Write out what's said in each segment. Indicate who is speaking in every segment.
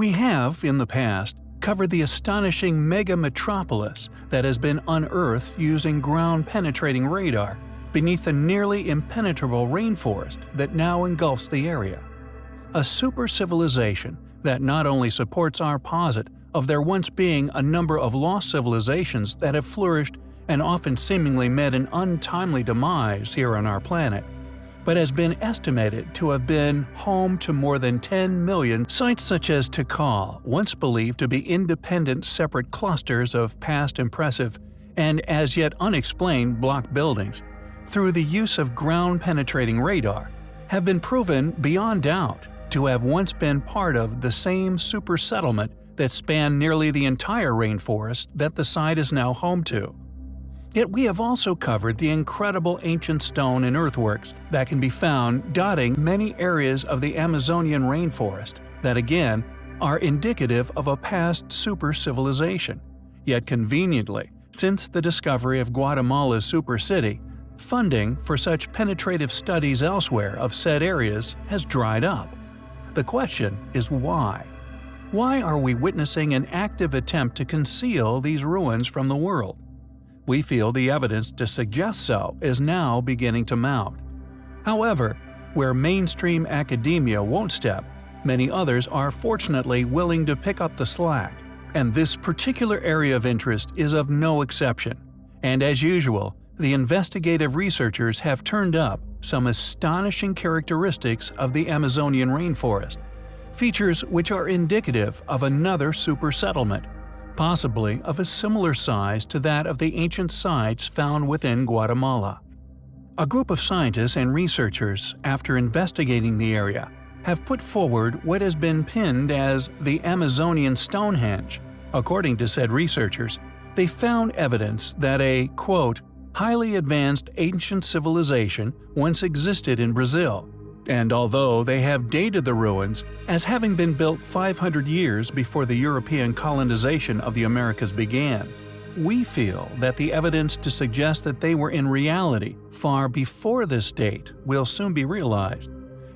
Speaker 1: We have, in the past, covered the astonishing mega metropolis that has been unearthed using ground-penetrating radar beneath the nearly impenetrable rainforest that now engulfs the area. A super civilization that not only supports our posit of there once being a number of lost civilizations that have flourished and often seemingly met an untimely demise here on our planet, but has been estimated to have been home to more than 10 million sites such as Tikal, once believed to be independent separate clusters of past impressive and as yet unexplained block buildings, through the use of ground-penetrating radar, have been proven beyond doubt to have once been part of the same super settlement that spanned nearly the entire rainforest that the site is now home to. Yet we have also covered the incredible ancient stone and earthworks that can be found dotting many areas of the Amazonian rainforest that again are indicative of a past super civilization. Yet conveniently, since the discovery of Guatemala's super city, funding for such penetrative studies elsewhere of said areas has dried up. The question is why? Why are we witnessing an active attempt to conceal these ruins from the world? We feel the evidence to suggest so is now beginning to mount. However, where mainstream academia won't step, many others are fortunately willing to pick up the slack, and this particular area of interest is of no exception. And as usual, the investigative researchers have turned up some astonishing characteristics of the Amazonian rainforest, features which are indicative of another super settlement possibly of a similar size to that of the ancient sites found within Guatemala. A group of scientists and researchers, after investigating the area, have put forward what has been pinned as the Amazonian Stonehenge. According to said researchers, they found evidence that a, quote, highly advanced ancient civilization once existed in Brazil, and although they have dated the ruins as having been built 500 years before the European colonization of the Americas began, we feel that the evidence to suggest that they were in reality far before this date will soon be realized,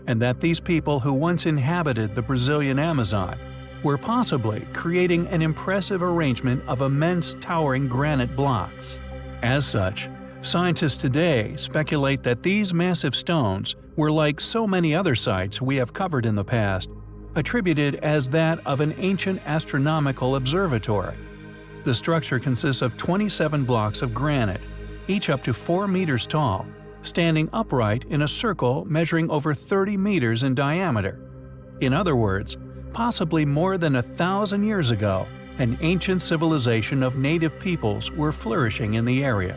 Speaker 1: and that these people who once inhabited the Brazilian Amazon were possibly creating an impressive arrangement of immense towering granite blocks. As such, Scientists today speculate that these massive stones were like so many other sites we have covered in the past, attributed as that of an ancient astronomical observatory. The structure consists of 27 blocks of granite, each up to 4 meters tall, standing upright in a circle measuring over 30 meters in diameter. In other words, possibly more than a thousand years ago, an ancient civilization of native peoples were flourishing in the area.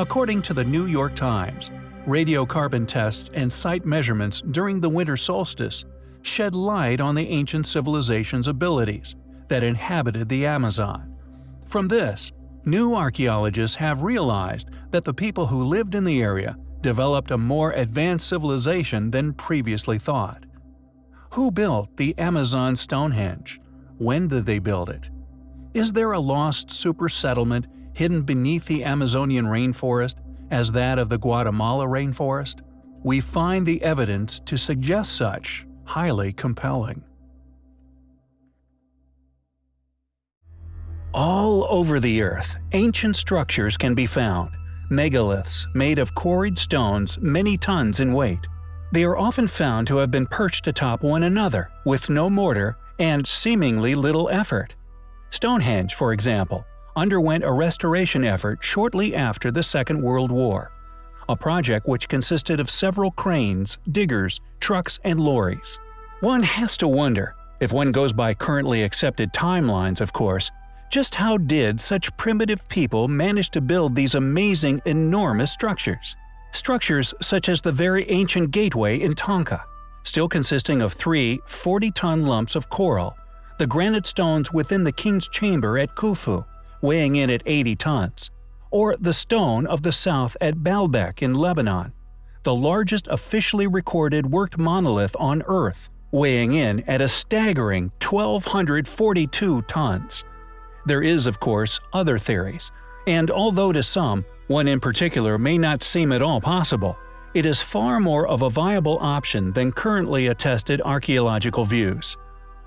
Speaker 1: According to the New York Times, radiocarbon tests and site measurements during the winter solstice shed light on the ancient civilization's abilities that inhabited the Amazon. From this, new archaeologists have realized that the people who lived in the area developed a more advanced civilization than previously thought. Who built the Amazon Stonehenge? When did they build it? Is there a lost super settlement hidden beneath the Amazonian rainforest as that of the Guatemala rainforest, we find the evidence to suggest such highly compelling. All over the Earth, ancient structures can be found, megaliths made of quarried stones many tons in weight. They are often found to have been perched atop one another, with no mortar and seemingly little effort. Stonehenge, for example, underwent a restoration effort shortly after the Second World War, a project which consisted of several cranes, diggers, trucks, and lorries. One has to wonder, if one goes by currently accepted timelines of course, just how did such primitive people manage to build these amazing, enormous structures? Structures such as the very ancient gateway in Tonga, still consisting of three 40-ton lumps of coral, the granite stones within the king's chamber at Khufu, weighing in at 80 tons, or the Stone of the South at Baalbek in Lebanon, the largest officially recorded worked monolith on Earth, weighing in at a staggering 1,242 tons. There is, of course, other theories, and although to some, one in particular may not seem at all possible, it is far more of a viable option than currently attested archaeological views.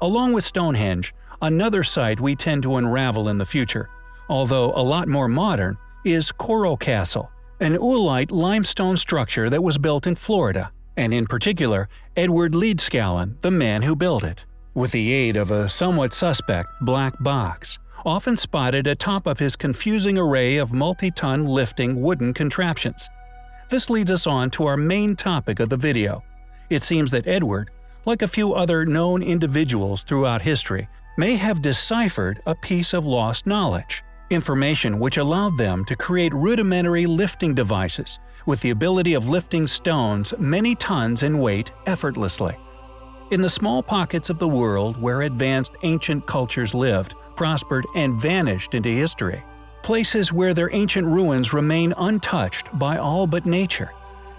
Speaker 1: Along with Stonehenge, another site we tend to unravel in the future, although a lot more modern, is Coral Castle, an oolite limestone structure that was built in Florida, and in particular, Edward Leedskalnin, the man who built it, with the aid of a somewhat suspect black box, often spotted atop of his confusing array of multi-ton lifting wooden contraptions. This leads us on to our main topic of the video. It seems that Edward, like a few other known individuals throughout history, may have deciphered a piece of lost knowledge, information which allowed them to create rudimentary lifting devices with the ability of lifting stones many tons in weight effortlessly. In the small pockets of the world where advanced ancient cultures lived, prospered, and vanished into history, places where their ancient ruins remain untouched by all but nature,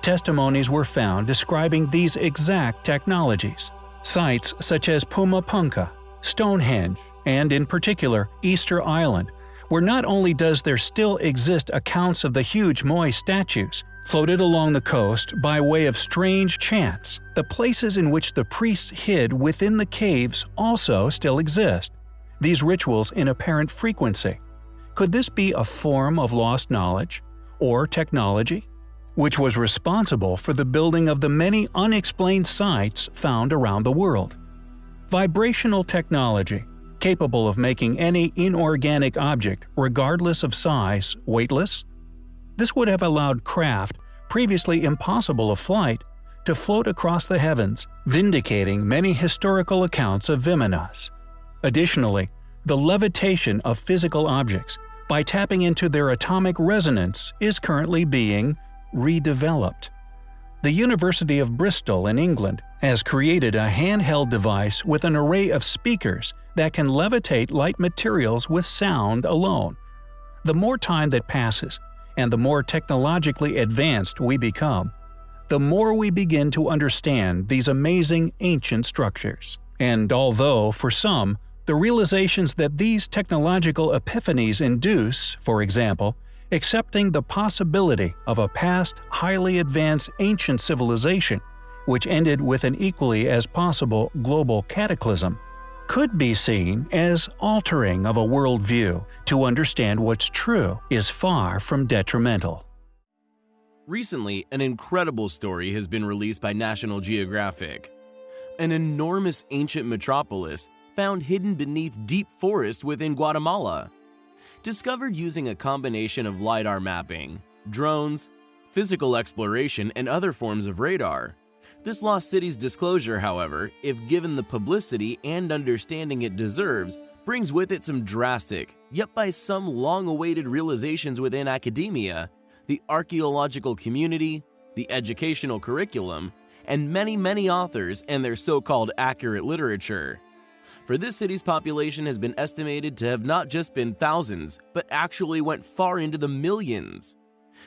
Speaker 1: testimonies were found describing these exact technologies. Sites such as Pumapunku, Stonehenge, and in particular Easter Island, where not only does there still exist accounts of the huge Moai statues, floated along the coast by way of strange chance, the places in which the priests hid within the caves also still exist, these rituals in apparent frequency. Could this be a form of lost knowledge? Or technology? which was responsible for the building of the many unexplained sites found around the world. Vibrational technology, capable of making any inorganic object, regardless of size, weightless? This would have allowed craft, previously impossible of flight, to float across the heavens, vindicating many historical accounts of Vimanas. Additionally, the levitation of physical objects, by tapping into their atomic resonance, is currently being redeveloped. The University of Bristol in England has created a handheld device with an array of speakers that can levitate light materials with sound alone. The more time that passes, and the more technologically advanced we become, the more we begin to understand these amazing ancient structures. And although, for some, the realizations that these technological epiphanies induce, for example, accepting the possibility of a past highly advanced ancient civilization, which ended with an equally as possible global cataclysm, could be seen as altering of a worldview to understand what's true is far from detrimental.
Speaker 2: Recently, an incredible story has been released by National Geographic. An enormous ancient metropolis found hidden beneath deep forest within Guatemala discovered using a combination of LiDAR mapping, drones, physical exploration, and other forms of radar. This lost city's disclosure, however, if given the publicity and understanding it deserves, brings with it some drastic, yet by some long-awaited realizations within academia, the archaeological community, the educational curriculum, and many, many authors and their so-called accurate literature for this city's population has been estimated to have not just been thousands, but actually went far into the millions.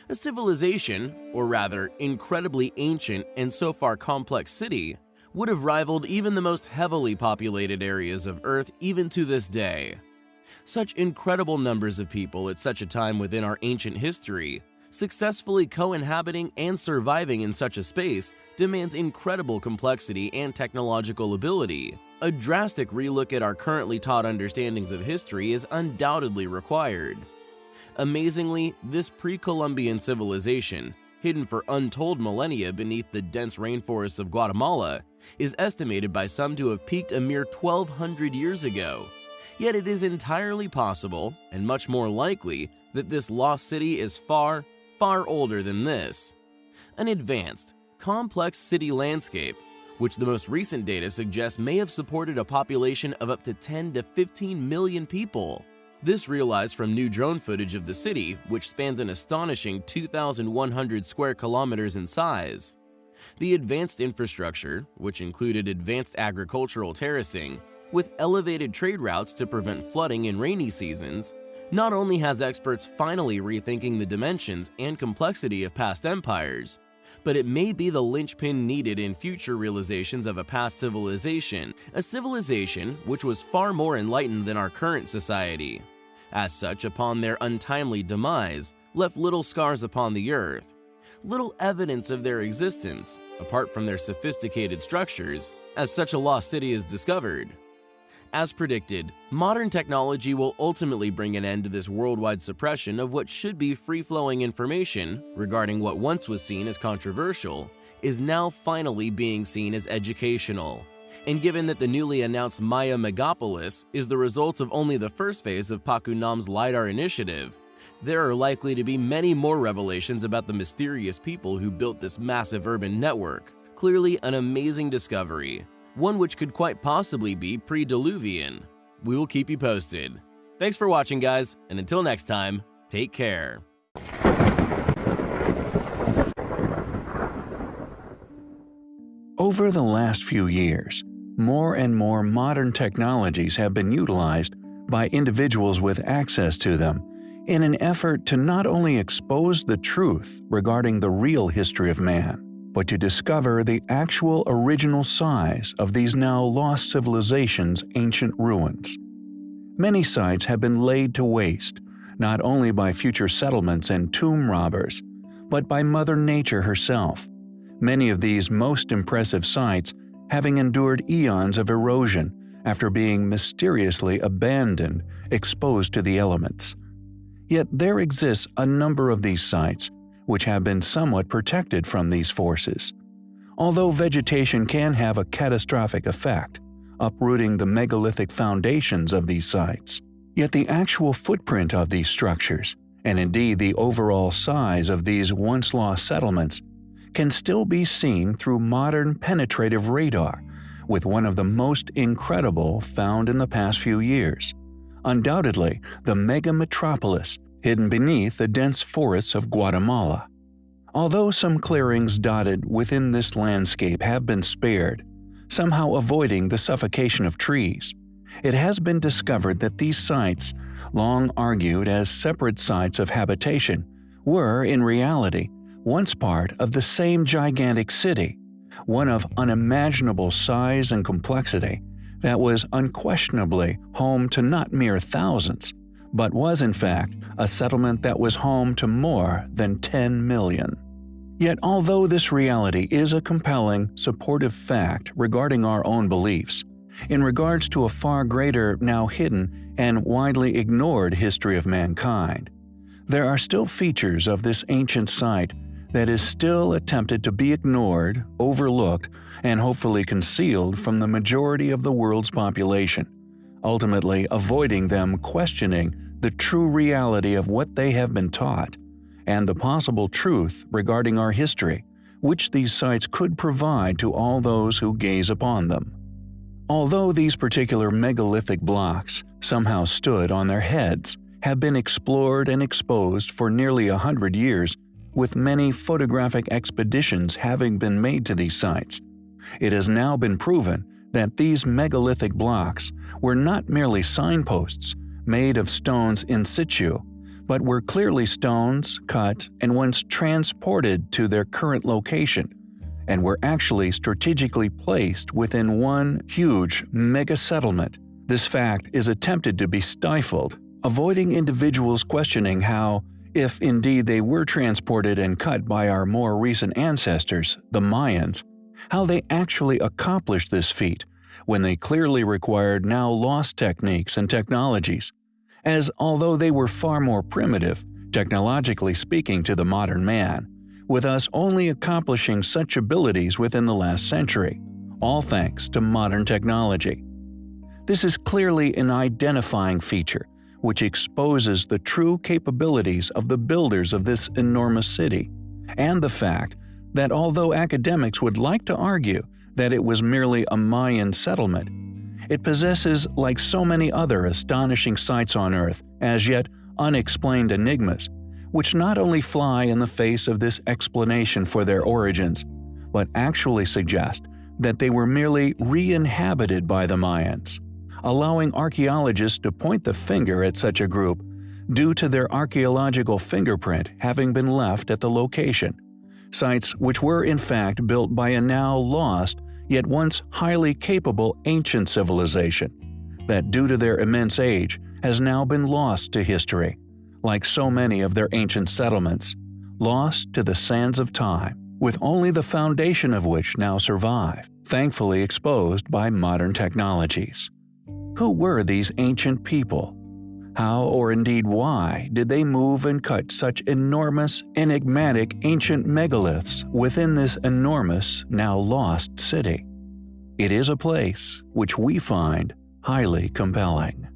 Speaker 2: A civilization, or rather, incredibly ancient and so far complex city, would have rivaled even the most heavily populated areas of Earth even to this day. Such incredible numbers of people at such a time within our ancient history, successfully co-inhabiting and surviving in such a space demands incredible complexity and technological ability, a drastic relook at our currently taught understandings of history is undoubtedly required. Amazingly, this pre-Columbian civilization, hidden for untold millennia beneath the dense rainforests of Guatemala, is estimated by some to have peaked a mere 1200 years ago. Yet it is entirely possible, and much more likely, that this lost city is far, far older than this. An advanced, complex city landscape which the most recent data suggests may have supported a population of up to 10 to 15 million people. This realized from new drone footage of the city, which spans an astonishing 2,100 square kilometers in size. The advanced infrastructure, which included advanced agricultural terracing, with elevated trade routes to prevent flooding in rainy seasons, not only has experts finally rethinking the dimensions and complexity of past empires, but it may be the linchpin needed in future realizations of a past civilization, a civilization which was far more enlightened than our current society. As such, upon their untimely demise, left little scars upon the earth, little evidence of their existence, apart from their sophisticated structures, as such a lost city is discovered. As predicted, modern technology will ultimately bring an end to this worldwide suppression of what should be free-flowing information regarding what once was seen as controversial is now finally being seen as educational. And given that the newly announced Maya Megapolis is the result of only the first phase of PACUNAM's LiDAR initiative, there are likely to be many more revelations about the mysterious people who built this massive urban network. Clearly an amazing discovery, one which could quite possibly be pre-Diluvian. We will keep you posted. Thanks for watching guys, and until next time, take care.
Speaker 1: Over the last few years, more and more modern technologies have been utilized by individuals with access to them in an effort to not only expose the truth regarding the real history of man, but to discover the actual original size of these now lost civilizations' ancient ruins. Many sites have been laid to waste, not only by future settlements and tomb robbers, but by Mother Nature herself. Many of these most impressive sites having endured eons of erosion after being mysteriously abandoned, exposed to the elements. Yet there exists a number of these sites which have been somewhat protected from these forces. Although vegetation can have a catastrophic effect, uprooting the megalithic foundations of these sites, yet the actual footprint of these structures, and indeed the overall size of these once lost settlements, can still be seen through modern penetrative radar, with one of the most incredible found in the past few years. Undoubtedly, the mega metropolis hidden beneath the dense forests of Guatemala. Although some clearings dotted within this landscape have been spared, somehow avoiding the suffocation of trees, it has been discovered that these sites, long argued as separate sites of habitation, were, in reality, once part of the same gigantic city, one of unimaginable size and complexity that was unquestionably home to not mere thousands, but was in fact a settlement that was home to more than 10 million. Yet although this reality is a compelling, supportive fact regarding our own beliefs, in regards to a far greater, now hidden, and widely ignored history of mankind, there are still features of this ancient site that is still attempted to be ignored, overlooked, and hopefully concealed from the majority of the world's population, ultimately avoiding them questioning the true reality of what they have been taught, and the possible truth regarding our history, which these sites could provide to all those who gaze upon them. Although these particular megalithic blocks somehow stood on their heads, have been explored and exposed for nearly a hundred years, with many photographic expeditions having been made to these sites. It has now been proven that these megalithic blocks were not merely signposts made of stones in situ, but were clearly stones cut and once transported to their current location, and were actually strategically placed within one huge mega-settlement. This fact is attempted to be stifled, avoiding individuals questioning how, if indeed they were transported and cut by our more recent ancestors, the Mayans, how they actually accomplished this feat when they clearly required now lost techniques and technologies as although they were far more primitive, technologically speaking to the modern man, with us only accomplishing such abilities within the last century, all thanks to modern technology. This is clearly an identifying feature which exposes the true capabilities of the builders of this enormous city, and the fact that although academics would like to argue that it was merely a Mayan settlement, it possesses, like so many other astonishing sights on Earth, as yet unexplained enigmas, which not only fly in the face of this explanation for their origins, but actually suggest that they were merely re-inhabited by the Mayans, allowing archaeologists to point the finger at such a group due to their archaeological fingerprint having been left at the location, sites which were in fact built by a now lost yet once highly capable ancient civilization that due to their immense age has now been lost to history, like so many of their ancient settlements, lost to the sands of time, with only the foundation of which now survive, thankfully exposed by modern technologies. Who were these ancient people? How, or indeed why, did they move and cut such enormous, enigmatic ancient megaliths within this enormous, now lost city? It is a place which we find highly compelling.